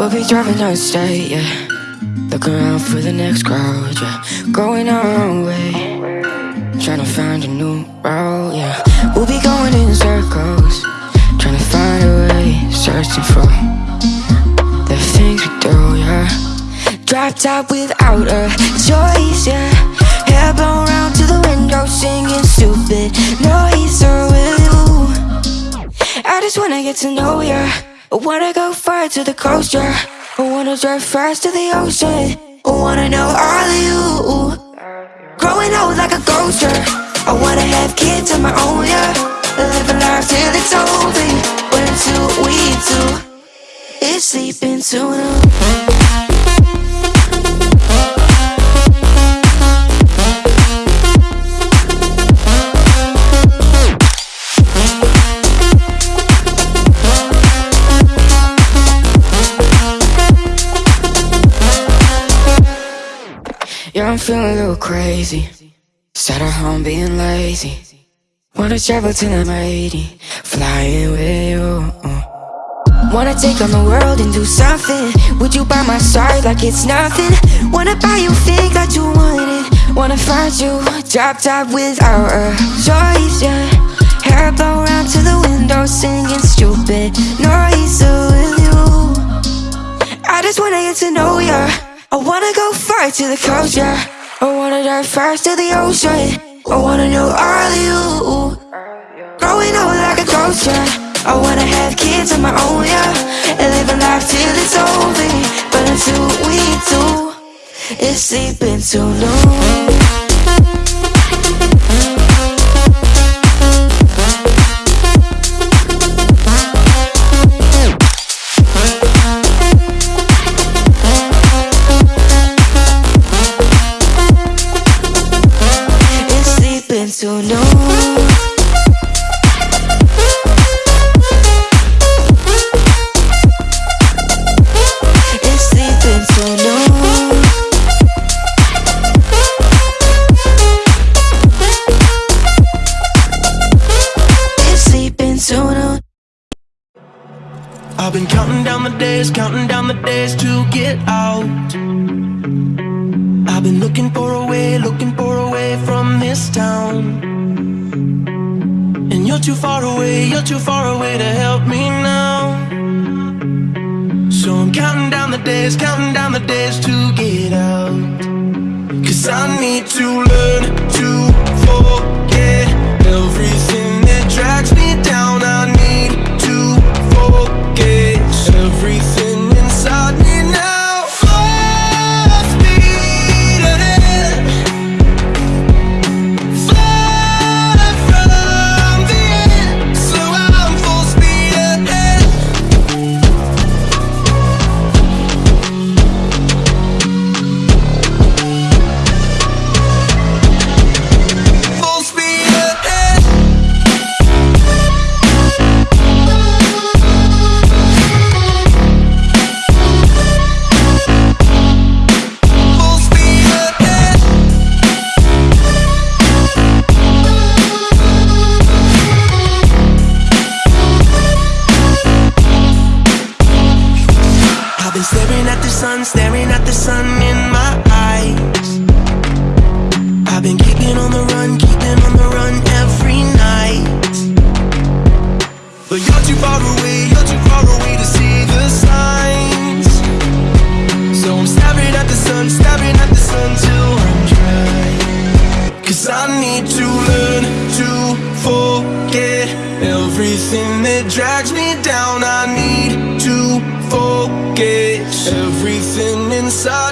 We'll be driving down state, yeah. Looking around for the next crowd, yeah. Going our own way. Trying to find a new route, yeah. We'll be going in circles. Trying to find a way. Searching for the things we do, yeah. Drop top without a choice, yeah. Hair blown round to the window, singing stupid noise. You? I just wanna get to know ya. I wanna go far to the coast, yeah. I wanna drive fast to the ocean. I wanna know all of you. Growing old like a ghost, yeah. I wanna have kids of my own, yeah. Live a life till it's over. But until we do, it's sleeping too long. I'm feeling a little crazy. Sat at home being lazy. Wanna travel till I'm 80, flying with you. Wanna take on the world and do something. Would you by my side like it's nothing? Wanna buy you things that you want it Wanna find you drop top without a choice, yeah. Hair blow round to the window, singing stupid noise. Will you? I just wanna get to know ya. I wanna go far to the coast, yeah. I wanna dive fast to the ocean. I wanna know all you. Growing old like a yeah. I wanna have kids of my own, yeah. And live a life till it's over. But until we do, it's sleeping too long. Days, counting down the days to get out. Cause I need to learn to forget everything that drags me down. I need to forget everything everything that drags me down. I need to forget everything inside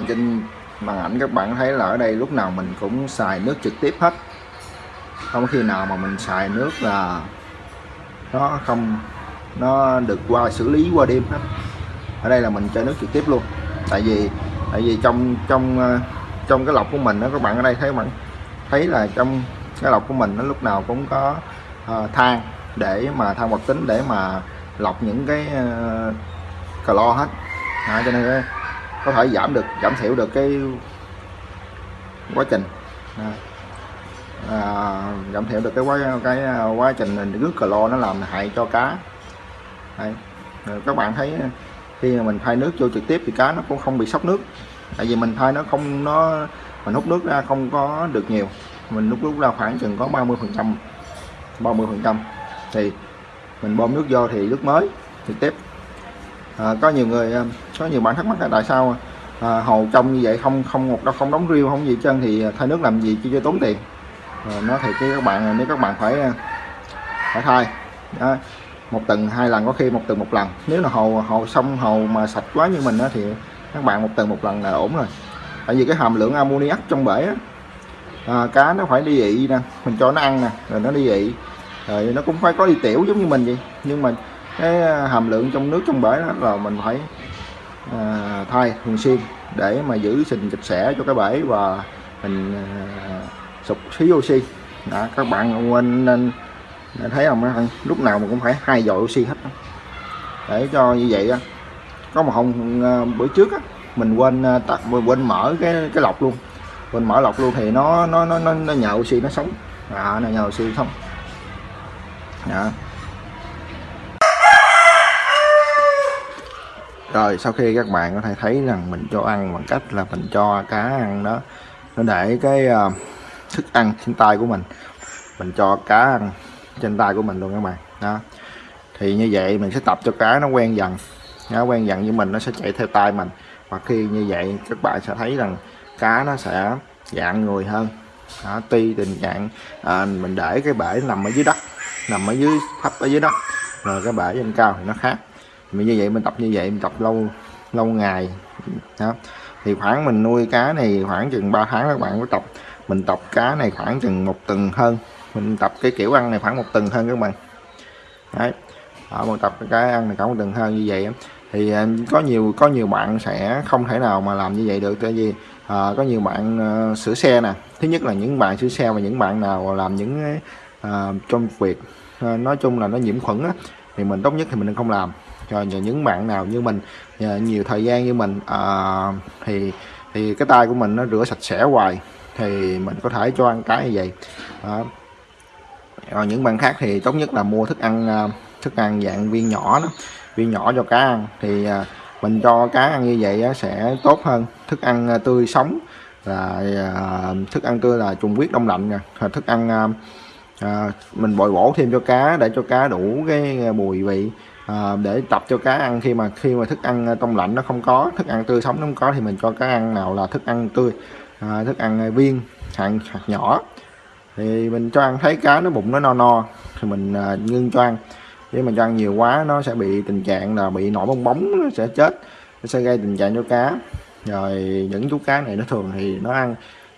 bạn trên màn ảnh các bạn thấy là ở đây lúc nào mình cũng xài nước trực tiếp hết. Không khi nào mà mình xài nước là nó không nó được qua xử lý qua đêm hết. Ở đây là mình cho nước trực tiếp luôn. Tại vì tại vì trong trong ờ, trong cái lọc của mình đó các bạn ở đây thấy bạn thấy là trong cái lọc của mình nó lúc nào cũng có uh, than để mà than hoạt tính để mà lọc những cái uh, clo hết. À, cho nên có thể giảm được giảm thiểu được cái quá trình. À, à, giảm thiểu được cái quá cái à, quá trình nước clo nó làm hại cho cá. Đây. các bạn thấy à, khi mà mình thay nước vô trực tiếp thì cá nó cũng không bị sốc nước. Tại vì mình thay nó không nó mình hút nước ra không có được nhiều. Mình hút nước ra khoảng chừng có 30 phần trăm 30 phần trăm. Thì mình bơm nước vô thì nước mới trực tiếp. À, có nhiều người à, có nhiều bạn thắc mắc là tại sao à, hồ trong như vậy không không một đâu không đóng riêu không gì chân thì thay nước làm gì cho, cho tốn tiền. À, nói thì cái các bạn nếu các bạn phải à, phải thay đó, một tuần hai lần có khi một tuần một lần. Nếu là hồ hồ sông hồ mà sạch quá như mình đó, thì các bạn một tuần một lần là ổn rồi. Tại vì cái hàm lượng ammoniac trong bể á, à, cá nó phải đi ị nè mình cho nó ăn nè rồi nó đi ị rồi nó cũng phải có đi tiểu giống như mình vậy. Nhưng mà cái à, hàm lượng trong nước trong bể đó là mình phải Ờ, à, thay thường xuyên để mà giữ sình sạch sẽ cho cái bể và mình à, sụp khí oxy. Đó, các bạn quên nên thấy không? Lúc nào mà cũng phải hai dội oxy hết. Để cho như vậy có một hôm à, bữa trước á, mình quên tắt quên mở cái cái lọc luôn. Quên mở lọc luôn thì nó nó nó nó, nó nhờ oxy nó sống. À, nó nhờ oxy không? đó. Rồi sau khi các bạn có thể thấy rằng mình cho ăn bằng cách là mình cho cá ăn đó. Nó để cái uh, thức ăn trên tay của mình. Mình cho cá ăn trên tay của mình luôn các bạn. Đó. Thì như vậy mình sẽ tập cho cá nó quen dần. Nó quen dần với mình nó sẽ chạy theo tay mình. Và khi như vậy các bạn sẽ thấy rằng cá nó sẽ dạng người hơn. Đó, tuy tình trạng à, mình để cái bể nằm ở dưới đất nằm ở dưới thấp ở dưới đất rồi cái bể trên cao thì nó khác mình như vậy mình tập như vậy mình tập lâu lâu ngày. Đó. Thì khoảng mình nuôi cá này khoảng chừng 3 tháng các bạn có tập. Mình tập cá này khoảng chừng một tuần hơn. Mình tập cái kiểu ăn này khoảng một tuần hơn các bạn. Đấy. Ở một tập cái ăn này khoảng một tuần hơn như vậy thì à, có nhiều có nhiều bạn sẽ không thể nào mà làm như vậy được. Tại vì à, có nhiều bạn uh, sửa xe nè. Thứ nhất là những bạn sửa xe và những bạn nào làm những uh, trong việc uh, nói chung là nó nhiễm khuẩn á, thì mình tốt nhất thì mình không làm cho những bạn nào như mình à, nhiều thời gian như mình à, thì thì cái tay của mình nó rửa sạch sẽ hoài thì mình có thể cho ăn cái như vậy. Đó. rồi những bạn khác thì tốt nhất là mua thức ăn à, thức ăn dạng viên nhỏ đó viên nhỏ cho cá ăn. Thì à, mình cho cá ăn như vậy sẽ tốt hơn. Thức ăn à, tươi sống là à, thức ăn tươi là trùng huyết đông lạnh nè. Thức ăn mình bồi bổ thêm cho cá để cho cá đủ cái mùi vị. Ờ, để tập cho cá ăn. Khi mà khi mà thức ăn ờ, trong lạnh nó không có, thức ăn tươi sống nó không có, thì mình cho cá ăn nào là thức ăn tươi ờ, thức ăn viên, hạt hạt nhỏ. Thì mình cho ăn, thấy cá nó bụng nó no no, thì mình ngưng cho ăn. Nếu mình cho ăn nhiều quá, nó sẽ bị tình trạng là bị nổi bong bóng, nó sẽ chết, nó sẽ gây tình trạng cho cá. Rồi những chú cá này nó thường thì nó ăn,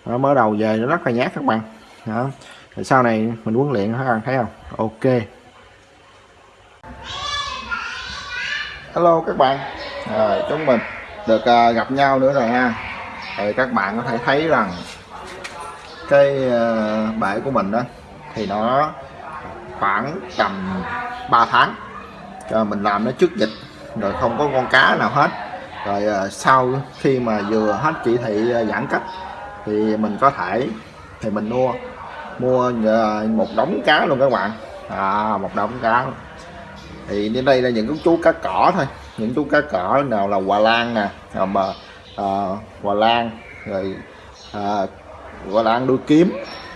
nó mới đầu về, nó rất là nhát các bạn. Đó. Rồi sau này mình huấn luyện nó ăn, thấy không? Ok. Hello các bạn. À, chúng mình được à, gặp nhau nữa rồi ha. Thì các bạn có thể thấy rằng cái à, bể của mình đó thì nó khoảng tầm 3 tháng. Cho mình làm nó trước dịch rồi không có con cá nào hết. Rồi à, sau khi mà vừa hết chỉ thị à, giãn cách thì mình có thể thì mình mua mua à, một đống cá luôn các bạn. À, một đống cá thì đến đây là những chú cá cỏ thôi. Những chú cá cỏ nào là hòa lan nè mà à, hòa lan rồi à, hòa lan đuôi kiếm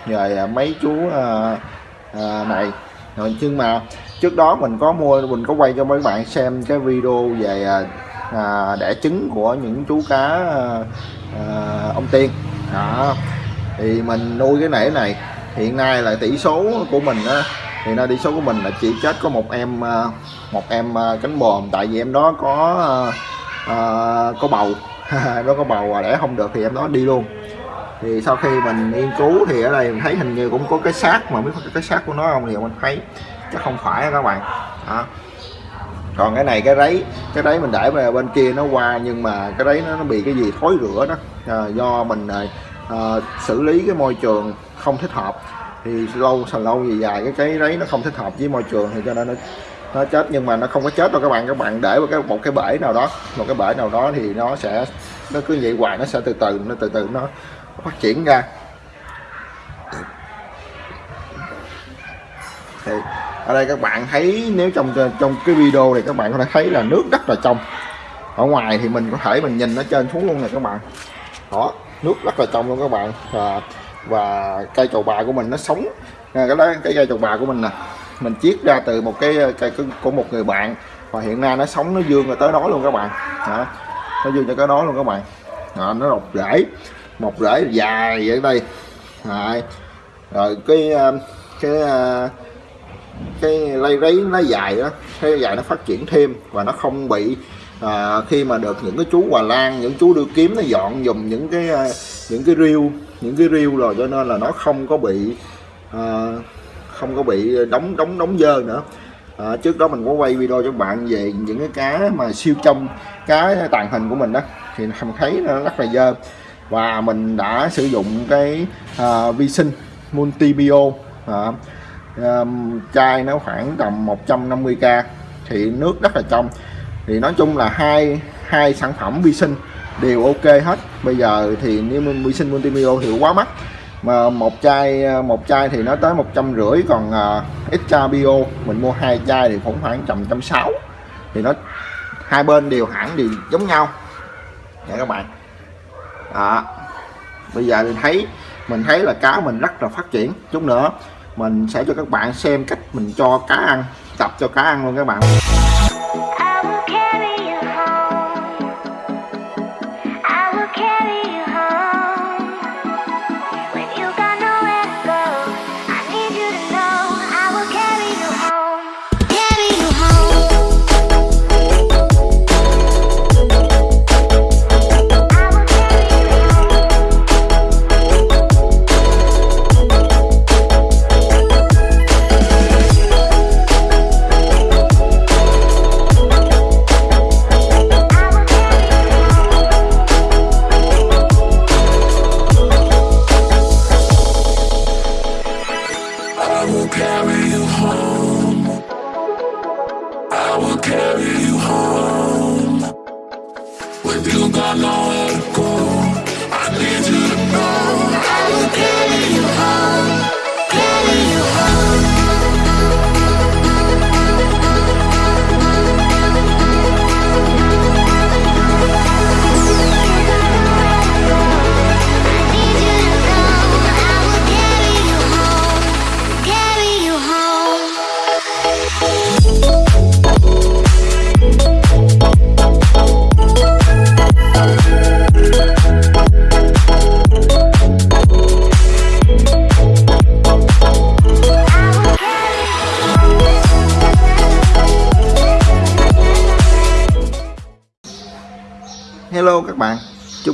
rồi à, mấy chú à, à, này. Rồi nhưng mà trước đó mình có mua mình có quay cho mấy bạn xem cái video về à, à đẻ trứng của những chú cá à, à, ông tiên. Đó. Thì mình nuôi cái nể này. Hiện nay là tỷ số của mình á hiện nay đi số của mình là chỉ chết có một em à, một em à, cánh bòm tại vì em đó có uh, có bầu. Nó có bầu và đẻ không được thì em đó đi luôn. Thì sau khi mình nghiên cứu thì ở đây mình thấy hình như cũng có cái xác mà biết cái xác của nó không thì mình thấy chắc không phải các bạn. Đó. còn cái này cái đấy cái đấy mình để về bên kia nó qua nhưng mà cái đấy nó, nó bị cái gì thối rửa đó. À, do mình à, xử lý cái môi trường không thích hợp thì lâu sần lâu gì dài, cái cái đấy nó không thích hợp với môi trường thì cho nên nó nó chết. Nhưng mà nó không có chết đâu các bạn. Các bạn để vào cái, một cái bể nào đó, một cái bể nào đó thì nó sẽ, nó cứ vậy hoài, nó sẽ từ từ, nó từ từ nó phát triển ra. Thì ở đây các bạn thấy, nếu trong trong cái video này các bạn có thể thấy là nước rất là trong. Ở ngoài thì mình có thể mình nhìn nó trên xuống luôn này các bạn. Đó, nước rất là trong luôn các bạn. Và và cây trầu bà của mình nó sống cái đó cái cây trầu bà của mình nè mình chiết ra từ một cái cây của một người bạn và hiện nay nó sống nó dương rồi tới đó luôn các bạn đó. nó dương cho cái đó luôn các bạn đó, nó độc rễ một rễ dài vậy đây Đấy. rồi cái cái cái lây rấy nó dài đó cái dài nó phát triển thêm và nó không bị à, khi mà được những cái chú hòa lan những chú đưa kiếm nó dọn dùng những cái những cái riêu những cái riêu rồi cho nên là nó không có bị à, không có bị đóng đóng đóng dơ nữa. À, trước đó mình có quay video cho bạn về những cái cá mà siêu trong cá tàn hình của mình đó. Thì mình thấy nó rất là dơ. Và mình đã sử dụng cái à, vi sinh multibio. À, à, chai nó khoảng tầm 150k thì nước rất là trong. Thì nói chung là hai hai sản phẩm vi sinh đều ok hết bây giờ thì nếu vi sinh Multimio thì quá mắc mà một chai à, một chai thì nó tới một trăm rưỡi còn à, uh, extra bio mình mua hai chai thì cũng khoảng tầm trăm sáu. Thì nó hai bên đều hãng đều giống nhau. Nha các bạn. Đó. Bây giờ mình thấy mình thấy là cá mình rất là phát triển. Chút nữa mình sẽ cho các bạn xem cách mình cho cá ăn tập cho cá ăn luôn các bạn.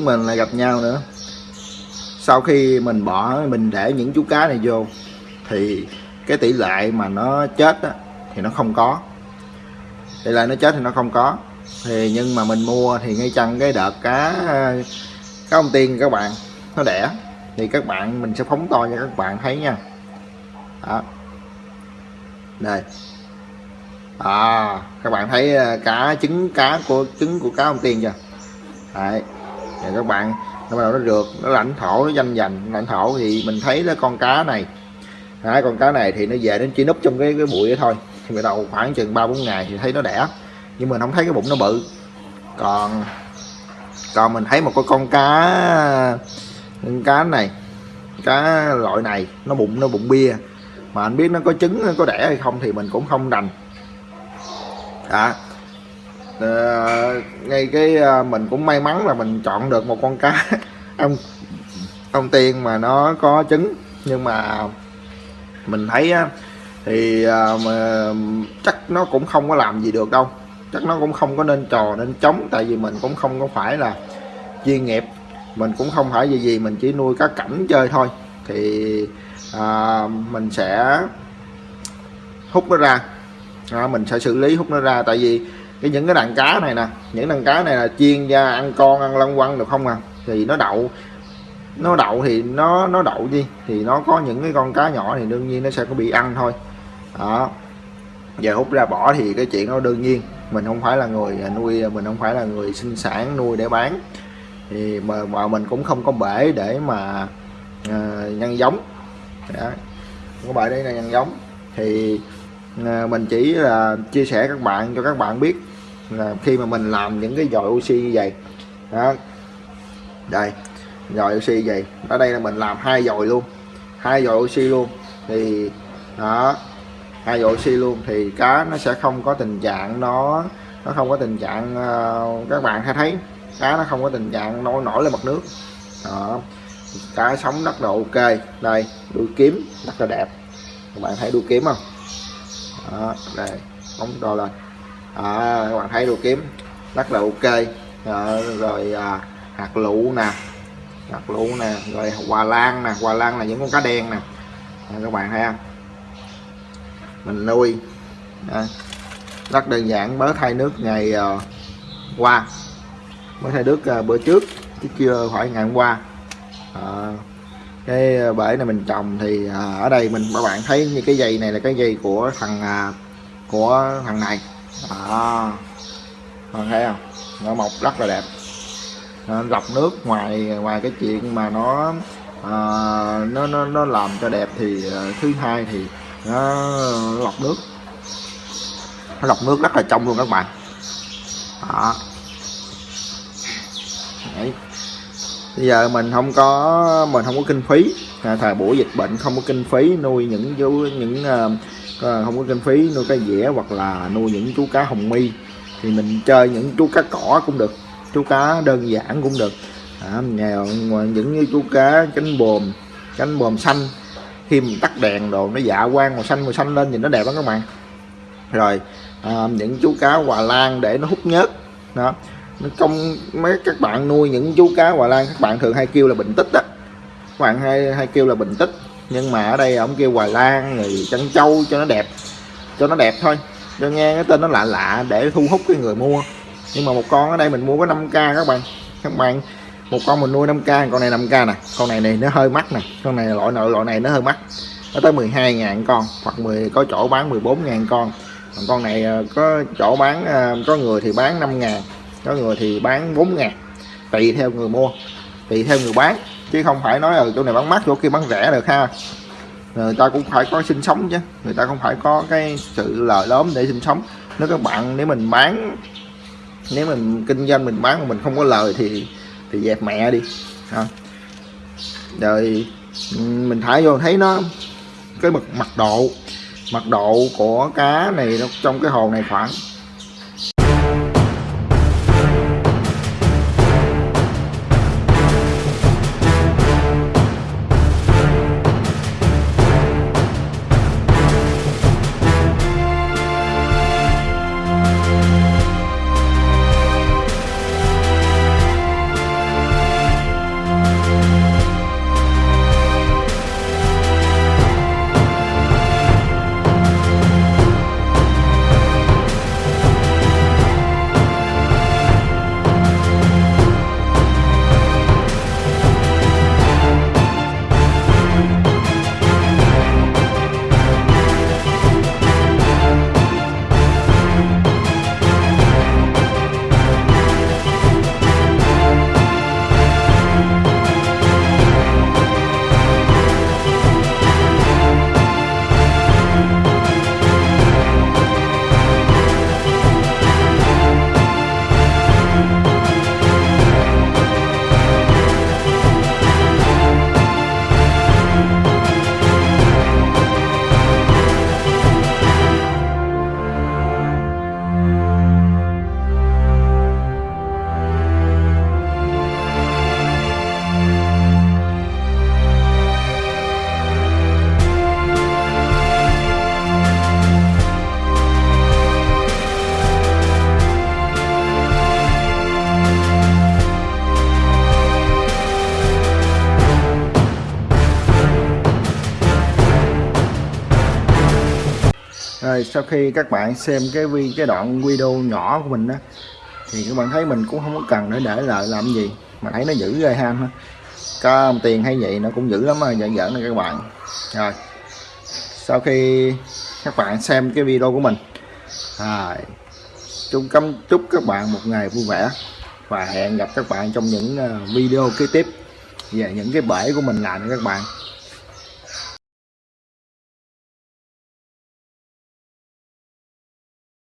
Chúng mình lại gặp nhau nữa. Sau khi mình bỏ mình để những chú cá này vô thì cái tỷ lệ mà nó chết đó, thì nó không có. Tỷ lệ nó chết thì nó không có. Thì nhưng mà mình mua thì ngay chăng cái đợt cá cá ông tiên các bạn nó đẻ thì các bạn mình sẽ phóng to cho các bạn thấy nha. Đó. Đây. À các bạn thấy à, cá trứng cá của trứng của cá ông tiên chưa? Đấy và các bạn nó bắt đầu nó rượt nó lãnh thổ nó danh dành. Lãnh thổ thì mình thấy là con cá này đấy, con cá này thì nó về đến chỉ núp trong cái cái bụi đó thôi. Thì bắt đầu khoảng chừng ba bốn ngày thì thấy nó đẻ nhưng mình không thấy cái bụng nó bự. Còn còn mình thấy một cái con cá con cá này cá loại này nó bụng nó bụng bia. Mà anh biết nó có trứng nó có đẻ hay không thì mình cũng không đành. À, uh, ngay cái uh, mình cũng may mắn là mình chọn được một con cá. Ông ông tiên mà nó có trứng nhưng mà mình thấy á, thì uh, mà chắc nó cũng không có làm gì được đâu. Chắc nó cũng không có nên trò nên chống tại vì mình cũng không có phải là chuyên nghiệp. Mình cũng không phải gì gì mình chỉ nuôi cá cảnh chơi thôi. Thì à, mình sẽ hút nó ra. À, mình sẽ xử lý hút nó ra tại vì cái những cái đàn cá này nè những đàn cá này là chiên ra ăn con ăn lăng quăng được không à? Thì nó đậu. Nó đậu thì nó nó đậu gì thì nó có những cái con cá nhỏ thì đương nhiên nó sẽ có bị ăn thôi. Đó. Giờ hút ra bỏ thì cái chuyện đó đương nhiên. Mình không phải là người nuôi mình không phải là người sinh sản nuôi để bán. Thì mà, mà mình cũng không có bể để mà uh, nhân giống. Đó. không có bể để nhân giống. Thì uh, mình chỉ là chia sẻ các bạn cho các bạn biết là khi mà mình làm những cái dòi oxy như vậy đó. Đây dòi oxy vậy. Ở đây là mình làm hai dòi luôn hai dòi oxy luôn. Thì đó hai dòi oxy luôn. Thì cá nó sẽ không có tình trạng nó nó không có tình trạng uh, các bạn hay thấy cá nó không có tình trạng nổi nổi lên mặt nước. Đó cá sống rất là ok. Đây đuôi kiếm rất là đẹp. Các bạn thấy đuôi kiếm không? Đó, đây bóng to lên à, các bạn thấy đồ kiếm. Rất là ok. À, rồi à, hạt lựu nè. Hạt lựu nè rồi hòa lan nè. Hòa lan là những con cá đen nè. À, các bạn thấy không? Mình nuôi. À, rất đơn giản. Mới thay nước ngày à, qua. Mới thay nước à, bữa trước chứ chưa phải ngày hôm qua. À, cái bể này mình trồng thì à, ở đây mình các bạn thấy như cái dây này là cái dây của thằng à, của thằng này à, bạn thấy không? Nó mọc rất là đẹp. Nó lọc nước ngoài ngoài cái chuyện mà nó à, nó nó nó làm cho đẹp thì à, thứ hai thì nó lọc nước. Nó lọc nước rất là trong luôn các bạn. Đó. Đấy. bây giờ mình không có mình không có kinh phí. À, thời buổi dịch bệnh không có kinh phí nuôi những những uh, Ờ, không có kinh phí nuôi cá dẻ hoặc là nuôi những chú cá hồng mi. Thì mình chơi những chú cá cỏ cũng được chú cá đơn giản cũng được. À, nghèo những như chú cá cánh bồm cánh bồm xanh. Khi mình tắt đèn đồ nó dạ quang màu xanh màu xanh lên nhìn nó đẹp lắm các bạn. Rồi à, những chú cá hòa lan để nó hút nhớt. Đó. Trong mấy các bạn nuôi những chú cá hòa lan các bạn thường hay kêu là bình tích đó các bạn hay hay kêu là bình tích nhưng mà ở đây ông kêu hoài lan người trân châu cho nó đẹp, cho nó đẹp thôi. Cho nghe cái tên nó lạ lạ để thu hút cái người mua. Nhưng mà một con ở đây mình mua có 5k các bạn các bạn. Một con mình nuôi 5k con này 5k nè. Con này này nó hơi mắc nè. Con này loại nội loại này nó hơi mắc. Nó tới 12 ngàn con, hoặc 10 có chỗ bán 14 ngàn con. Còn con này ờ, có chỗ bán ờ, có người thì bán 5 ngàn, có người thì bán 4 ngàn. Tùy theo người mua, tùy theo người bán chứ không phải nói ở chỗ này bán mắc, chỗ kia bán rẻ được ha. Người ta cũng phải có sinh sống chứ. Người ta không phải có cái sự lời lớn để sinh sống. Nếu các bạn, nếu mình bán, nếu mình kinh doanh, mình bán mà mình không có lời thì thì dẹp mẹ đi. Ha. rồi, mình thả vô thấy nó cái mật mặt độ, mật độ của cá này nó trong cái hồ này khoảng rồi sau khi các bạn xem cái vi cái đoạn video nhỏ của mình đó thì các bạn thấy mình cũng không có cần để để lại làm gì. Mà thấy nó giữ ghê ham ha. Có tiền hay vậy nó cũng giữ lắm mà giỡn giỡn này các bạn. Rồi sau khi các bạn xem cái video của mình à, chúc cấm chúc các bạn một ngày vui vẻ và hẹn gặp các bạn trong những ờ, video kế tiếp. Về những cái bể của mình làm các bạn.